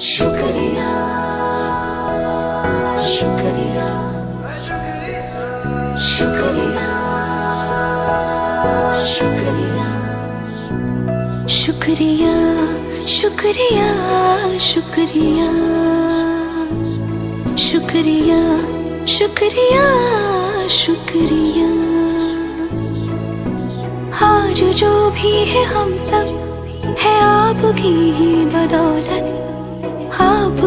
शुक्रिया शुक्रिया शुक्रिया शुक्रिया। शुक्रिया शुक्रिया शुक्रिया। शुक्रिया शुक्रिया आज जो भी है हम सब, है आपकी ही बदौलत।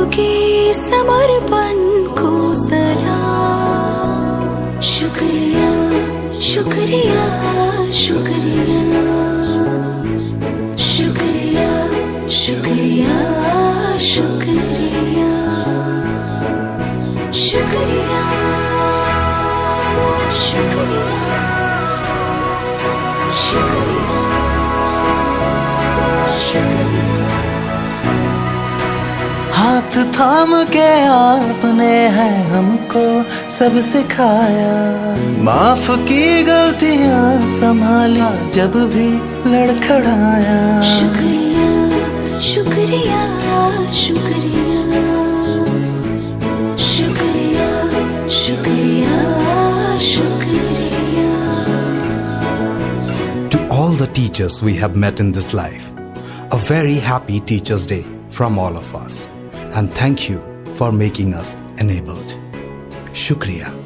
आपके समर्पण को सलाम शुक्रिया शुक्रिया शुक्रिया। शुक्रिया शुक्रिया शुक्रिया। शुक्रिया शुक्रिया। शुक्रिया शुक्रिया। हाथ थाम के आपने है हमको सब सिखाया माफ की गलतियां संभाला जब भी लड़खड़ाया शुक्रिया शुक्रिया शुक्रिया शुक्रिया शुक्रिया शुक्रिया To all the teachers we have met in this life, a very happy Teachers' Day from all of us. And thank you for making us enabled. Shukriya.